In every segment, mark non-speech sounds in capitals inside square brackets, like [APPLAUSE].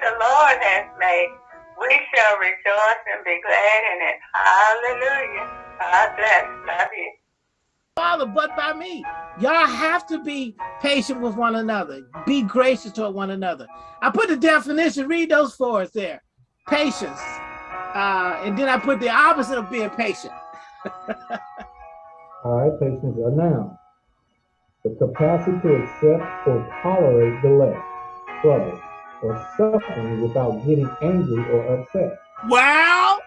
the Lord has made. We shall rejoice and be glad in it. Hallelujah. God bless. Love you. Father, but by me. Y'all have to be patient with one another. Be gracious toward one another. I put the definition, read those for us there. Patience. Uh, and then I put the opposite of being patient. [LAUGHS] All right, patience, a noun. The capacity to accept or tolerate the less trouble, or suffering without getting angry or upset. Wow!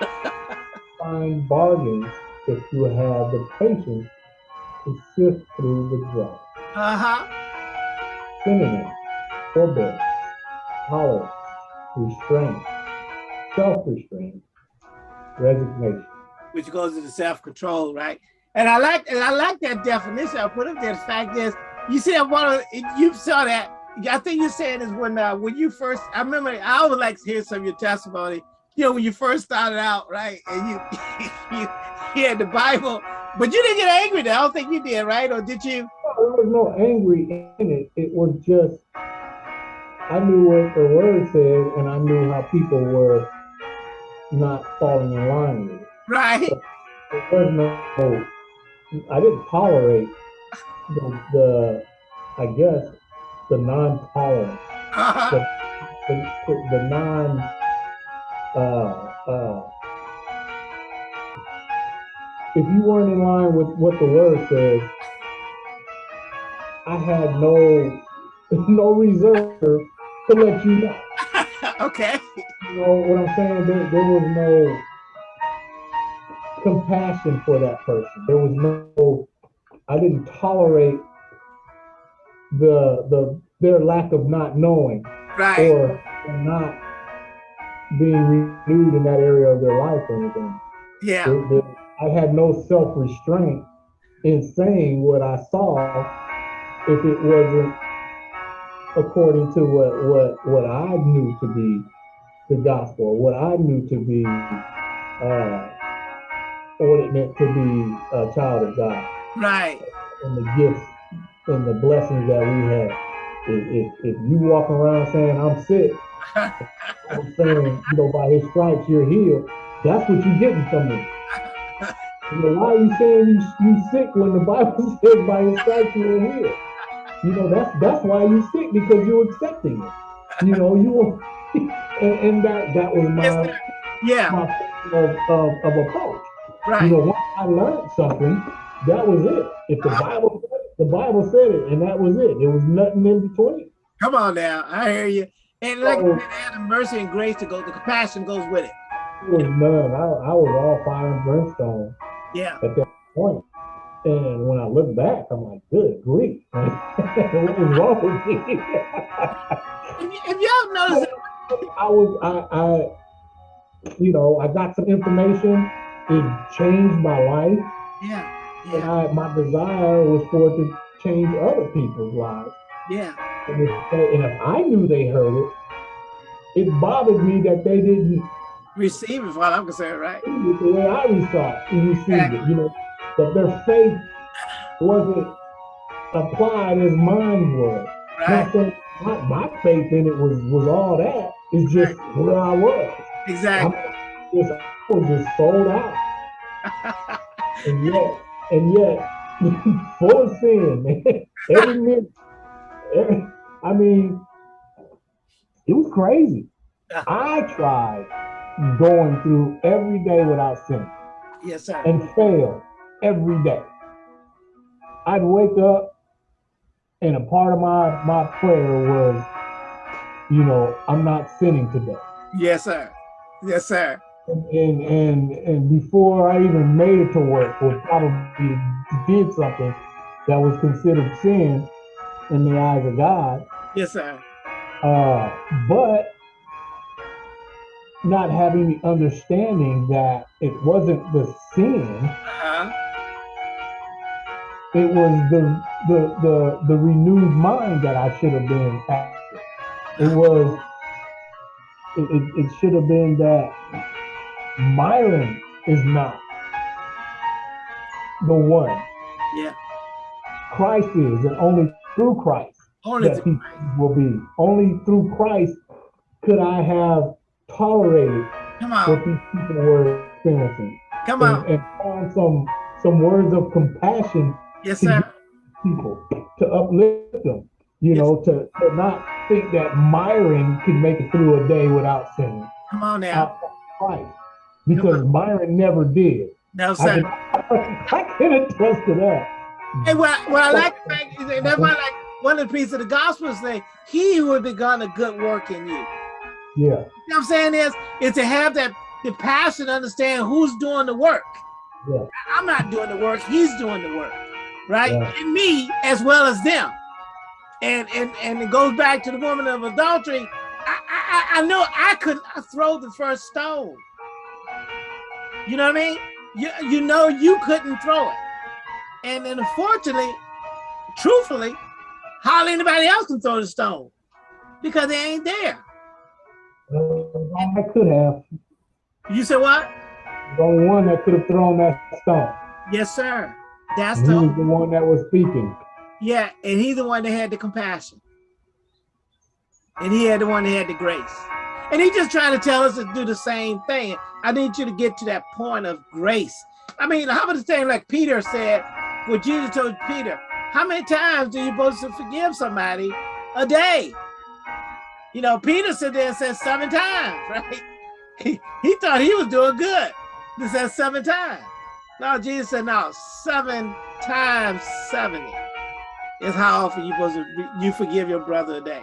[LAUGHS] Find bargains if you have the patience to sift through the drought. Uh-huh. Synonym, forbearance, tolerance, restraint, self-restraint, resignation. Which goes into self-control, right? And I like and I like that definition I put up there. The fact is, you see that one of you saw that. I think you're saying is when uh, when you first. I remember I would like to hear some of your testimony. You know, when you first started out, right? And you [LAUGHS] you, you had the Bible, but you didn't get angry. Then. I don't think you did, right? Or did you? there was no angry in it. It was just I knew what the word said, and I knew how people were not falling in line with it. Right. So there was no I didn't tolerate the, the I guess, the non-tolerant, [LAUGHS] Uh the, the, the non, uh, uh, if you weren't in line with what the word says, I had no, [LAUGHS] no reserve to let you know. [LAUGHS] okay. You know what I'm saying? There, there was no compassion for that person. There was no, I didn't tolerate the the their lack of not knowing right. or not being renewed in that area of their life or anything. Yeah. I had no self-restraint in saying what I saw if it wasn't according to what what what I knew to be the gospel, what I knew to be uh, what it meant to be a child of God. Right. And the gifts and the blessings that we have. If, if, if you walk around saying I'm sick, [LAUGHS] I'm saying, you know, by his stripes you're healed, that's what you're getting from me. You know, why are you saying you you sick when the Bible [LAUGHS] says by his stripes you are healed? You know, that's that's why you sick because you're accepting it. You know, you [LAUGHS] and, and that that was my yeah my of, of, of approach. Right. You know, once I learned something, that was it. If the Bible the Bible said it, and that was it. There was nothing in between. Come on now, I hear you. And like oh. so, the mercy and grace to go, the compassion goes with it. There was none. I, I was all fire and brimstone. Yeah. At that point. And when I look back, I'm like, good grief. [LAUGHS] what was wrong with me? Have y'all noticed? I was, I, I, you know, I got some information. It changed my life. Yeah. And I, my desire was for it to change other people's lives. Yeah. And if, and if I knew they heard it, it bothered me that they didn't receive it, while I'm concerned, right? The way I received, received exactly. it, you know, that their faith wasn't applied as mine was. Right. Saying, my, my, faith in it was was all that. It's just where I was. Exactly. I'm just, I was just sold out. [LAUGHS] and yet, and yet, [LAUGHS] full of sin, [LAUGHS] man. Every minute. Every, I mean, it was crazy. I tried going through every day without sin. Yes, sir. And failed every day. I'd wake up and a part of my my prayer was, you know, I'm not sinning today. Yes, sir. Yes, sir. And and and, and before I even made it to work, or probably did something that was considered sin in the eyes of God. Yes, sir. Uh, but not having the understanding that it wasn't the sin. Uh-huh. It was the, the the the renewed mind that I should have been after. It was it, it, it should have been that Myron is not the one. Yeah. Christ is, and only through Christ only that he will be. Only through Christ could I have tolerated Come what these people were experiencing? Come And, on. and find some some words of compassion Yes, sir. people to uplift them. You Yes. know, to, to not think that Myron can make it through a day without sinning Come on now. Christ. Because Byron never did. No, I sir. I can attest to that. Hey, what, what I like is that that's why like one of the pieces of the gospel is saying, He who has begun a good work in you. You Yeah. know what I'm saying is, is to have that the passion, to understand who's doing the work. Yeah. I'm not doing the work, he's doing the work, right? Yeah. And me as well as them. And and and it goes back to the woman of adultery. I I, I know I couldn't throw the first stone. You know what I mean? You you know you couldn't throw it. And then unfortunately, truthfully, hardly anybody else can throw the stone because they ain't there. I could have. You said what? The only one that could have thrown that stone. Yes, sir. That's And he was the the one that was speaking. yeah, and he's the one that had the compassion. And he had the one that had the grace. And he just trying to tell us to do the same thing. I need you to get to that point of grace. I mean, how about the thing like Peter said, what Jesus told Peter, how many times do you supposed to forgive somebody a day? You know, Peter said there and said seven times, [LAUGHS] right? He, he thought he was doing good. He said seven times. No, Jesus said, no, seven times 70 is how often you supposed to you forgive your brother a day.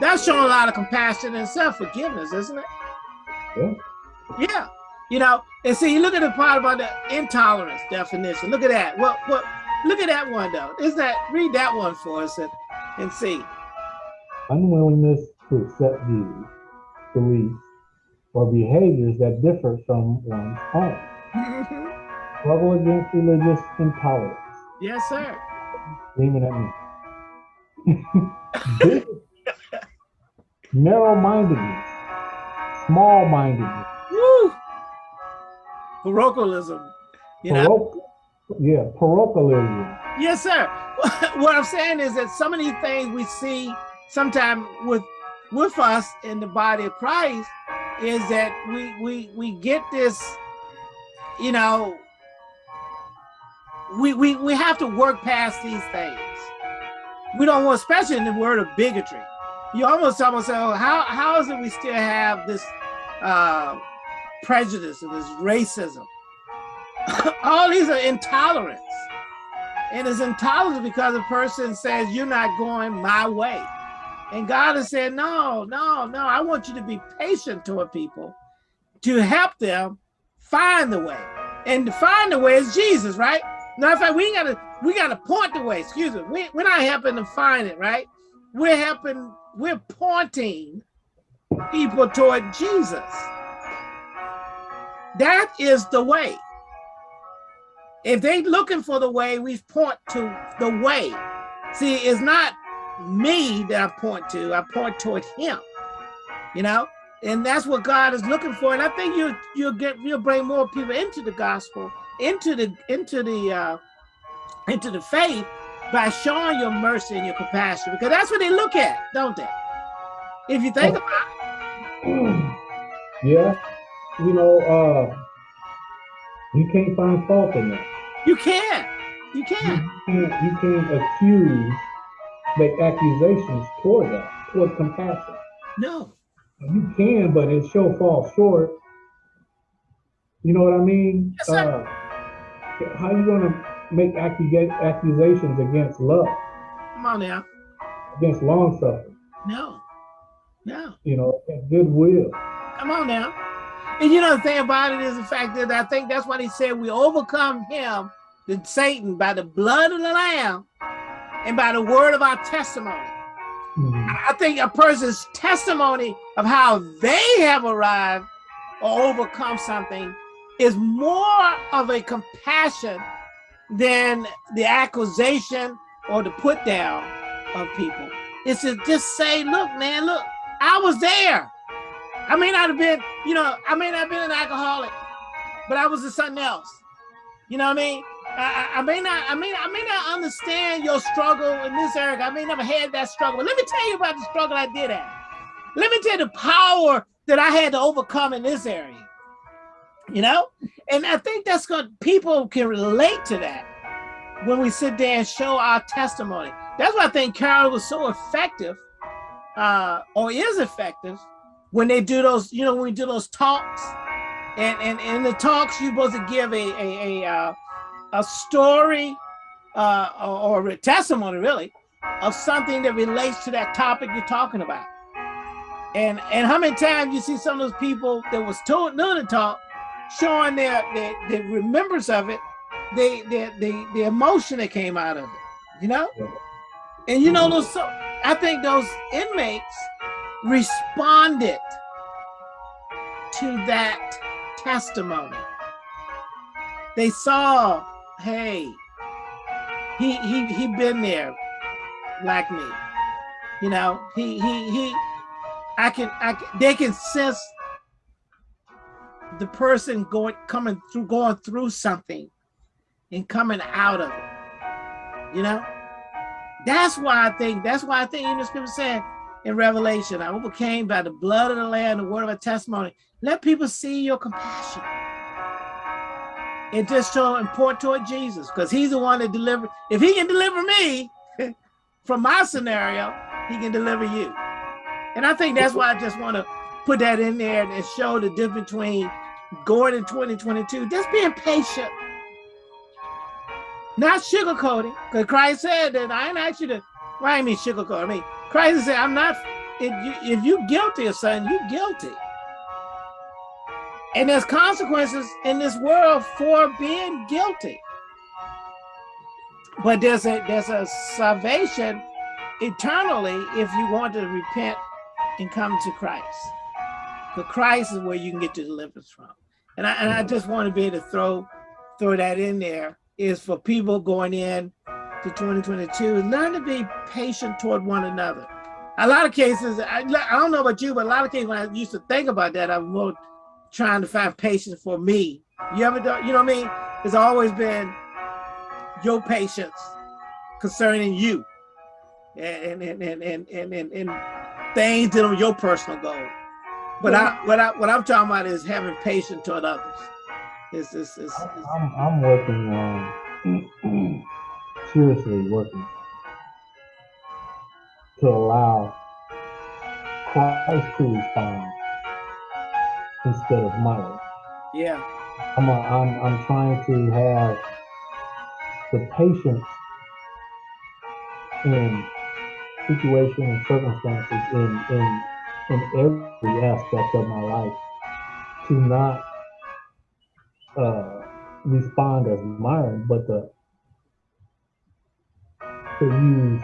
That's showing a lot of compassion and self-forgiveness, isn't it? Yeah. Yeah. You know, and see, you look at the part about the intolerance definition. Look at that. What what look at that one though. Is that read that one for us and, and see. Unwillingness to accept views, beliefs, or behaviors that differ from one's own. Mhm. Struggle against religious intolerance. yes, sir. Screaming at me. Narrow-mindedness. Small-mindedness. Woo! Parochialism. You know, yeah, parochialism. Yes, sir. [LAUGHS] What I'm saying is that some of these things we see sometimes with with us in the body of Christ is that we we we get this, you know, we we we have to work past these things. We don't want, especially in the word of bigotry. You almost almost say, oh, how how is it we still have this uh, prejudice and this racism? [LAUGHS] All these are intolerance. And it's intolerance because a person says, You're not going my way. And God has said, No, no, no. I want you to be patient toward people to help them find the way. And to find the way is Jesus, right? Now, in fact, we gotta we gotta point the way. Excuse me. We, we're not helping to find it, right? We're helping, we're pointing people toward Jesus. That is the way. If they looking for the way, we point to the way. See, it's not me that I point to, I point toward him. You know, and that's what God is looking for. And I think you you'll get you'll bring more people into the gospel, into the into the uh into the faith by showing your mercy and your compassion, because that's what they look at, don't they? If you think about yeah, you know, uh, you can't find fault in that. you can't. You can. can't, you can't accuse, make accusations toward that, toward compassion. No. You can, but it sure falls short. You know what I mean? Yes, sir. Uh, how you gonna make accusations against love, Come on now. against long suffering? No. No. You know, goodwill. Come on now. And you know the thing about it is the fact that I think that's what he said we overcome him, the Satan, by the blood of the Lamb and by the word of our testimony. Mhm. I think a person's testimony of how they have arrived or overcome something is more of a compassion than the accusation or the put down of people. It's to just say, look, man, look, I was there. I may not have been, you know, I may not have been an alcoholic, but I was something else. You know what I mean? I, I- I may not, I may, I may not understand your struggle in this area. I may never had that struggle. But let me tell you about the struggle I did have. let me tell you the power that I had to overcome in this area. You know, and I think that's good. People can relate to that when we sit there and show our testimony. That's why I think Kairos was so effective, uh, or is effective, when they do those, you know, when we do those talks. And, and, and in the talks, you're supposed to give a, a, a, uh, a story uh, or, or a testimony, really, of something that relates to that topic you're talking about. And and how many times you see some of those people that was told none to talk, showing their their, their remembrance of it, they the the the emotion that came out of it, you know. And you know mm-hmm. those. So, I think those inmates responded to that testimony. They saw, hey, he he he been there like me. You know, he he he I can I can, they can sense the person going coming through going through something and coming out of it. You know? That's why I think that's why I think in the scripture said in Revelation, I overcame by the blood of the Lamb, the word of a testimony. Let people see your compassion. And just show and point toward Jesus, because he's the one that delivered. If he can deliver me [LAUGHS] from my scenario, he can deliver you. And I think that's why I just want to put that in there and show the difference between going in 2022, just being patient, not sugarcoating. Because Christ said that I ain't asked you to, why well, I mean sugarcoat? I mean, Christ said, I'm not, if you if you guilty of something, you're guilty. And there's consequences in this world for being guilty. But there's a there's a salvation eternally if you want to repent and come to Christ. But Christ is where you can get your deliverance from. And I, and I just want to be able to throw throw that in there is for people going in to 2022, learn to be patient toward one another. A lot of cases, I, I don't know about you, but a lot of cases when I used to think about that, I was more trying to find patience for me. You ever, you know what I mean? It's always been your patience concerning you and and and and and, and, and things that are your personal goal. But I what I what I'm talking about is having patience toward others. It's, it's, it's, it's I'm, I'm working on mm, mm, seriously working to allow Christ to respond instead of mine. Yeah. I'm, a, I'm, I'm trying to have the patience in situation and circumstances in, in, in every aspect of my life to not uh, respond as Myron, but to, to use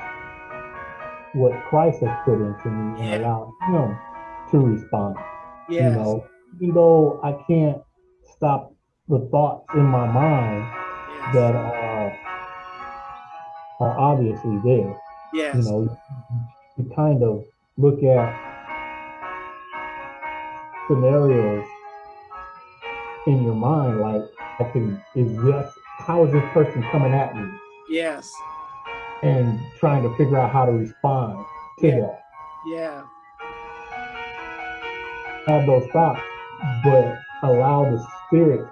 what Christ has put into me and allow him to respond. Yes. You know, even though I can't stop the thoughts in my mind yes. that are are obviously there. Yes. You know, you kind of look at scenarios in your mind like I can is this how is this person coming at me? Yes. And trying to figure out how to respond to yeah. that. Yeah. Have those thoughts, but allow the spirit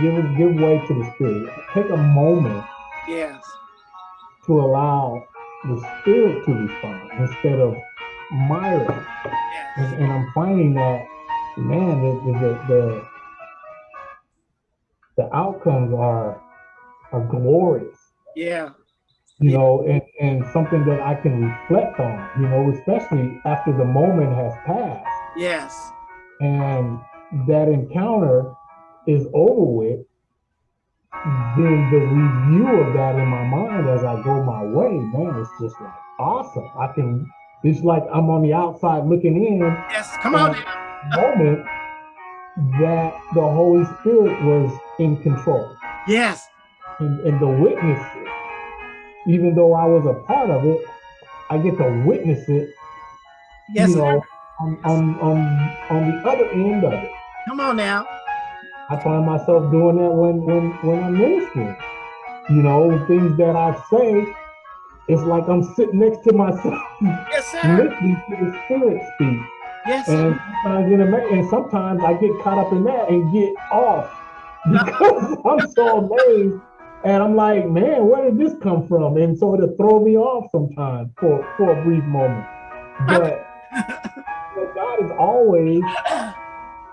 give give way to the spirit. Take a moment. Yes. To allow the spirit to respond instead of Yes. And, and I'm finding that man, the the, the the outcomes are are glorious. Yeah. You yeah. know, and, and something that I can reflect on, you know, especially after the moment has passed. Yes. And that encounter is over with, then the review of that in my mind as I go my way, man, it's just like awesome. I can, it's like I'm on the outside looking in. Yes, come on. Moment that the Holy Spirit was in control. Yes. And, and the witness, even though I was a part of it, I get to witness it. Yes, you know, on, on, on, on the other end of it. Come on now. I find myself doing that when when when I'm ministering. You know, things that I say it's like I'm sitting next to myself, Yes, listening to the Spirit speak. Yes. And sometimes, and sometimes I get caught up in that and get off [LAUGHS] because I'm so amazed. And I'm like, man, where did this come from? And so it'll throw me off sometimes for, for a brief moment. But [LAUGHS] you God is always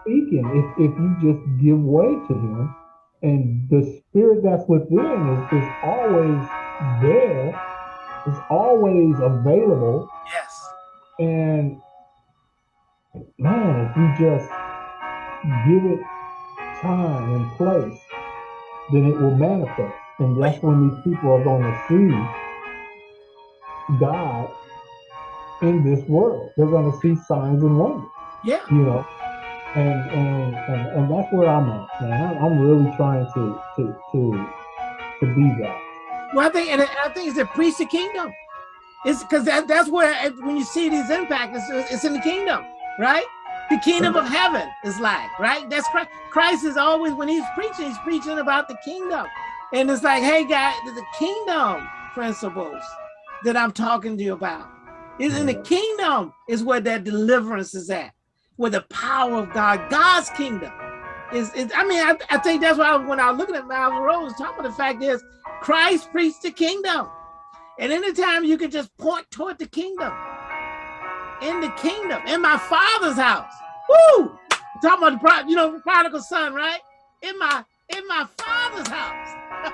speaking if, if you just give way to him. And the spirit that's within is, is always there, is always available. yes. And man, if you just give it time and place, then it will manifest. And that's when these people are going to see God in this world. They're going to see signs and wonders, Yeah. you know. And and and, and that's where I'm at, man. I'm, I'm really trying to to to to be that. Well, I think, and I think it's a priest the kingdom. It's because that, that's where when you see these impacts, it's, it's in the kingdom, right? The kingdom of heaven is like, right? That's Christ. Christ is always when he's preaching, he's preaching about the kingdom, and it's like, hey, guys, the kingdom principles that I'm talking to you about is in the kingdom is where that deliverance is at, where the power of God, God's kingdom is. is I mean, I, I think that's why when I was looking at Myles Munroe, talking about the fact is Christ preached the kingdom. And anytime you can just point toward the kingdom, in the kingdom, in my father's house. Woo! Talking about the pro, you know, prodigal son, right? In my in my father's house. [LAUGHS]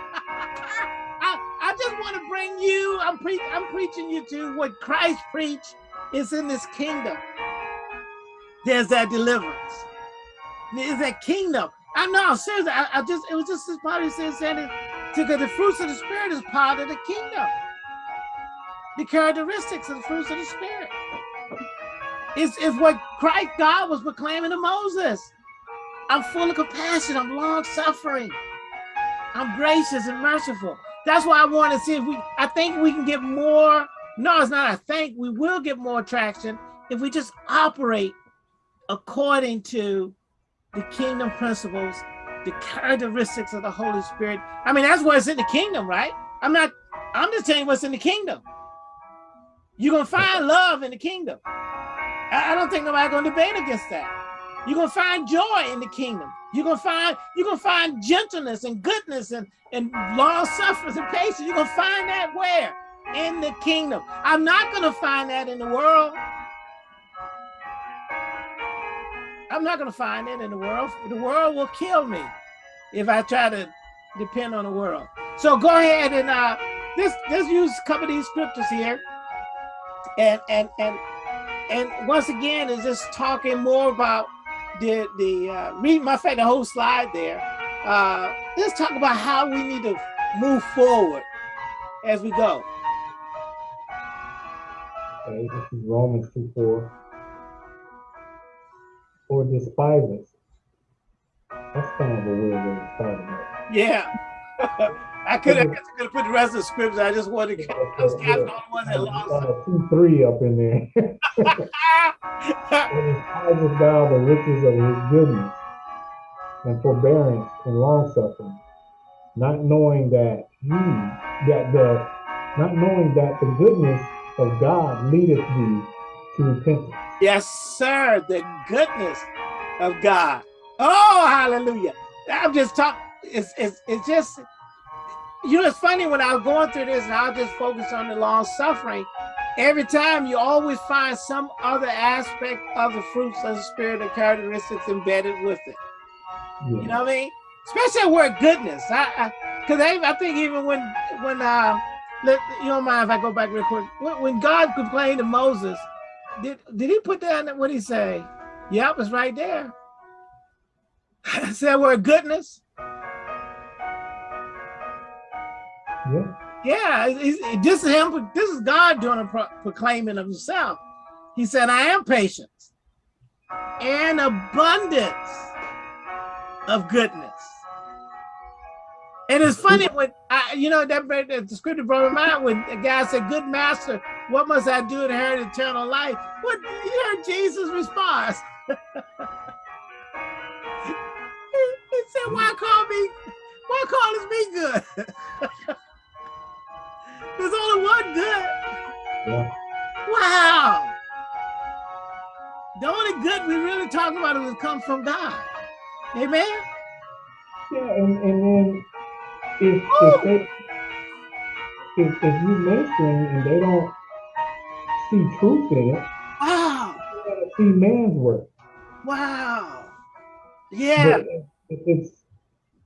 I, I just want to bring you, I'm I'm preaching you to what Christ preached is in this kingdom. There's that deliverance. There's that kingdom. I know, seriously, I, I just it was just this said saying it because the fruits of the spirit is part of the kingdom. The characteristics of the fruits of the spirit. Is is what Christ God was proclaiming to Moses. I'm full of compassion, I'm long suffering, I'm gracious and merciful. That's why I want to see if we I think we can get more. No, it's not I think we will get more traction if we just operate according to the kingdom principles, the characteristics of the Holy Spirit. I mean, that's what's in the kingdom, right? I'm not, I'm just telling you what's in the kingdom. You're gonna find love in the kingdom. I, don't think nobody's gonna debate against that. You're gonna find joy in the kingdom. You're gonna find, you're gonna find gentleness and goodness and, and long suffering and patience. You're gonna find that where? In the kingdom. I'm not gonna find that in the world. I'm not going to find it in the world. The world will kill me if I try to depend on the world. So go ahead and uh, let's let's use a couple of these scriptures here, and and and and once again is just talking more about the the uh, read my fact the whole slide there. Uh, let's talk about how we need to move forward as we go. Okay, this is Romans 2 4. Or despise us. That's kind of a weird way to start it. Yeah. [LAUGHS] I could have could have put the rest of the scripts. I just wanted to I was kind of the only one that lost. Two, three up in there. [LAUGHS] and despises thou the riches of his goodness and forbearance and long suffering, not knowing that he that the not knowing that the goodness of God leadeth thee to repentance. Yes, sir. The goodness of God. Oh, hallelujah. I'm just talking. It's, it's, it's just, you know, it's funny when I was going through this and I was just focus on the long suffering. Every time you always find some other aspect of the fruits of the spirit and characteristics embedded with it. Yeah. You know what I mean? Especially the word goodness. I, because I, I, think even when when uh, let, you don't mind if I go back real quick. When God complained to Moses, did did he put down What he say? Yep, was right there. [LAUGHS] said word goodness. yeah. Yeah, it's- it's- this is him. This is God doing a pro proclaiming of himself. He said, "I am patience and abundance of goodness." And it's funny when I, you know, that that the scripture brought to mind when the guy said, "Good master, what must I do to inherit eternal life?" What you heard Jesus' response? [LAUGHS] he, said, "Why call me? Why call us me good?" [LAUGHS] There's only one good. Yeah. Wow. The only good we really talking about is come from God. Amen. Yeah, and, and then if if they if, if you mainstream and they don't see truth in it, Wow. gotta see man's work. Wow. Yeah. But if it's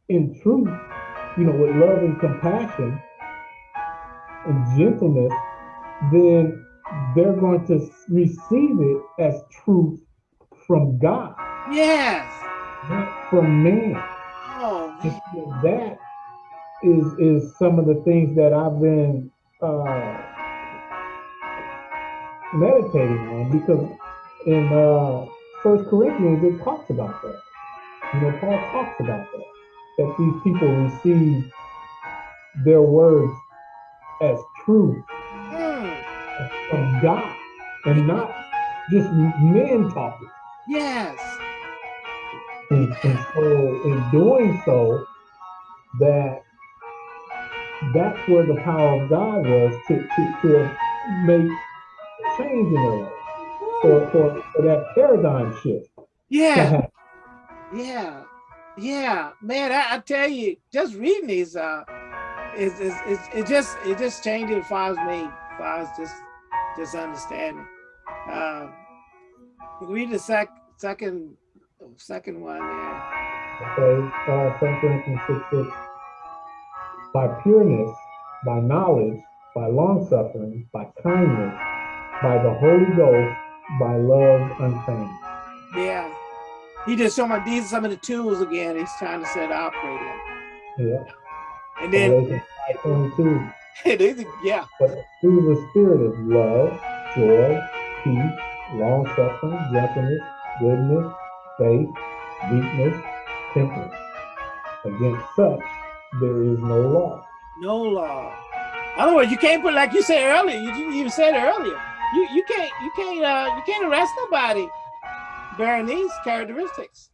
in truth, you know, with love and compassion and gentleness, then they're going to receive it as truth from God, Yes. not from man. Oh, man. that is is some of the things that I've been uh, meditating on because in uh, First Corinthians it talks about that. You know, Paul talks about that that these people receive their words as truth Mm. from God and not just men talking. Yes. And, and so in doing so, that that's where the power of God was to, to, to make change in their life, for, for, for that paradigm shift Yeah. Yeah. Yeah. Man, I, I tell you, just reading these uh is is it just it just changed it as far as me, as just just understanding. Um read the sec second second one there. Okay, uh, 2 Corinthians 6, 6. By pureness, by knowledge, by long suffering, by kindness, by the Holy Ghost, by love unfeigned. Yeah. He just showed me these are some of the tools again he's trying to set operate in. Yeah. And then Galatians 5:22. these are- yeah, But through the spirit of love, joy, peace, long suffering, gentleness, goodness, faith, meekness, temperance. Against such there is no law. no law. Other words, you can't put like you said earlier. You, you even said earlier. You you can't you can't uh you can't arrest nobody bearing these characteristics.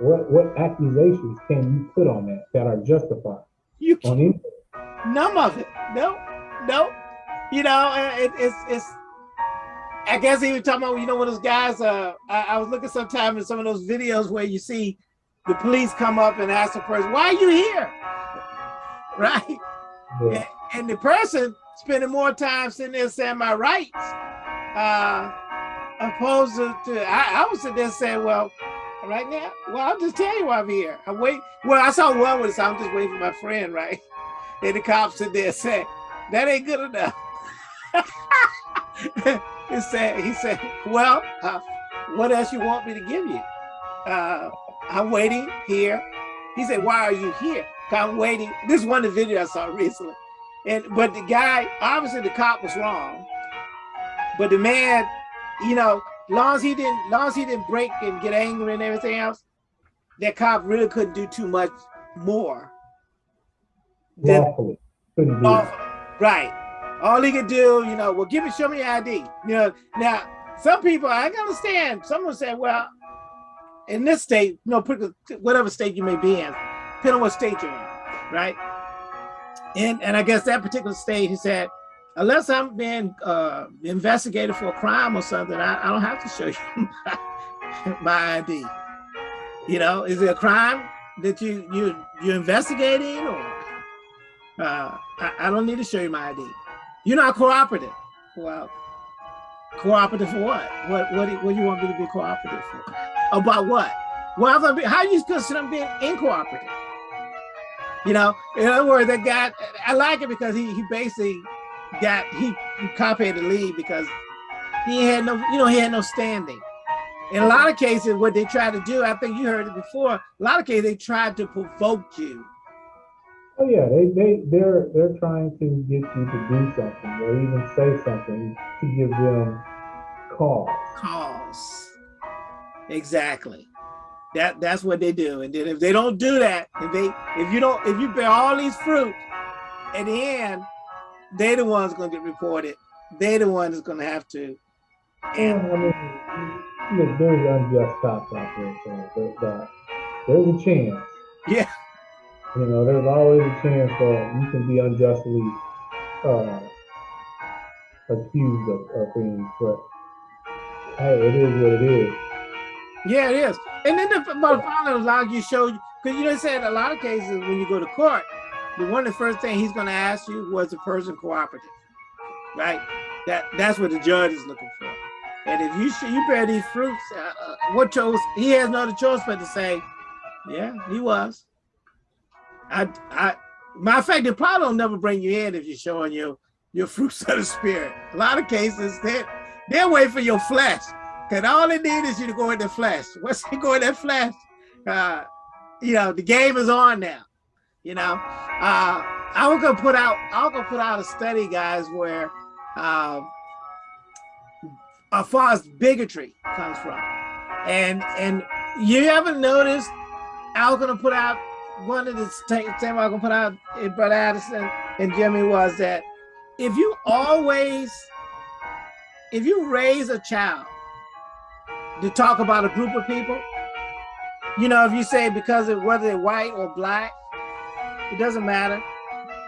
What what accusations can you put on that that are justified You can't, on none of it. No, no. You know, uh, it, it's it's. I guess he was talking about you know when those guys. Uh, I, I was looking sometime in some of those videos where you see the police come up and ask the person, "Why are you here?" [LAUGHS] Right. Yeah. and the person spending more time sitting there saying my rights, uh, opposed to, to I, I was sitting there saying, well, right now, well, I'll just tell you why I'm here. I wait. Well, I saw one with, so I'm just waiting for my friend, right? [LAUGHS] And the cop sit there said, that ain't good enough. [LAUGHS] he said, he said, well, uh, what else you want me to give you? Uh, I'm waiting here. He said, why are you here? I'm waiting. This is one of the videos I saw recently. And but the guy, obviously the cop was wrong. But the man, you know, long as he didn't, long as he didn't break and get angry and everything else, that cop really couldn't do too much more. Lawfully. Couldn't do Oh, right. All he could do, you know, well, give me, show me your ID. You know, now some people I can understand. Someone said, well, in this state, you know, whatever state you may be in, depending on what state you're in, right? And and I guess that particular state, he said, unless I'm being uh, investigated for a crime or something, I, I don't have to show you [LAUGHS] my, my ID. You know, is it a crime that you you you're investigating or? Uh, I, I don't need to show you my ID. You're not cooperative. Well, cooperative for what? What what do, what do you want me to be cooperative for? About what? Well, I'm how you consider I'm being incooperative? You know, in other words, that guy, I like it because he he basically got he, he copied the lead because he had no, you know, he had no standing. In a lot of cases, what they try to do, I think you heard it before. A lot of cases, they tried to provoke you. Oh yeah, they they they're they're trying to get you to do something or even say something to give them cause. cause. Exactly. That that's what they do. And then if they don't do that, if they if you don't if you bear all these fruit, at the end, they the ones gonna get reported. They the ones that's gonna have to. And I mean, look, there's unjust cops out there, so there, there- there's a chance. Yeah. You know, there's always a chance that you can be unjustly uh, accused of, of things, but hey, it is what it is. Yeah, it is. And then the, the log you showed, you, because you know, said a lot of cases when you go to court, the one of the first thing he's going to ask you was the person cooperative, right? That that's what the judge is looking for. And if you you bear these fruits, uh, uh, what chose? He has no other choice but to say, yeah, he was. I I matter of fact, they probably don't never bring you in if you're showing your your fruits [LAUGHS] of the spirit. A lot of cases, they they'll wait for your flesh. Cause all they need is you to go in the flesh. [LAUGHS] Once you go in that flesh, uh, you know, the game is on now. You know, uh, I was gonna put out, I was gonna put out a study, guys, where uh, as far as bigotry comes from. And and you haven't noticed, I was gonna put out one of the things I was gonna put out in Brother Addison and Jimmy was that if you always, if you raise a child to talk about a group of people, you know, if you say because of whether they're white or black, it doesn't matter,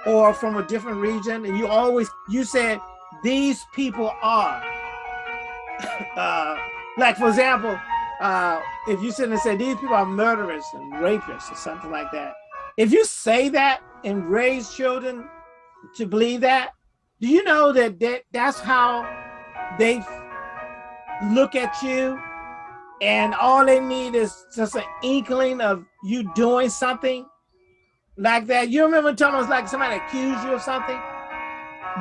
or from a different region, and you always, you said, these people are, [LAUGHS] uh, like for example, uh, if you sit and say these people are murderers and rapists or something like that, if you say that and raise children to believe that, do you know that, that that's how they look at you and all they need is just an inkling of you doing something like that. You remember telling us like somebody accused you of something?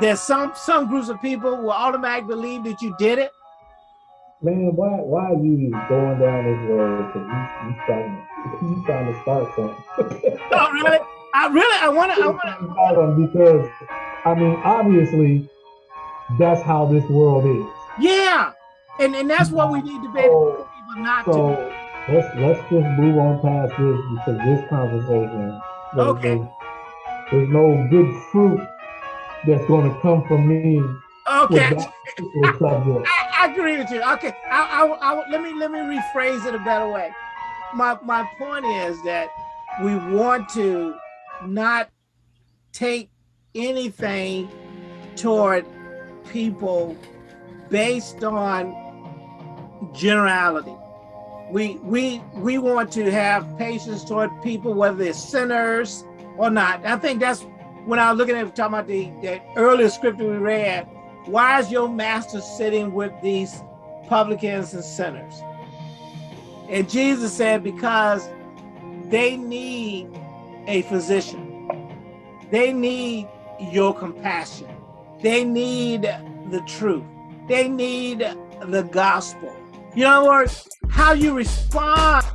There's some some groups of people will automatically believe that you did it. Man, why why are you going down this road? Cause you you trying to you trying to start something. [LAUGHS] oh really? I really I wanna I wanna [LAUGHS] because I mean obviously that's how this world is. Yeah. And and that's what we need to be not so to. Let's let's just move on past this because this conversation okay. There's, there's no good fruit that's going to come from me. Okay. I, I, agree with you. Okay. I, I, I, let me let me rephrase it a better way. My my point is that we want to not take anything toward people based on generality. We we we want to have patience toward people, whether they're sinners or not. I think that's when I was looking at talking about the, the earlier scripture we read, why is your master sitting with these publicans and sinners? And Jesus said, because they need a physician. They need your compassion. They need the truth. They need the gospel. You know, words, how you respond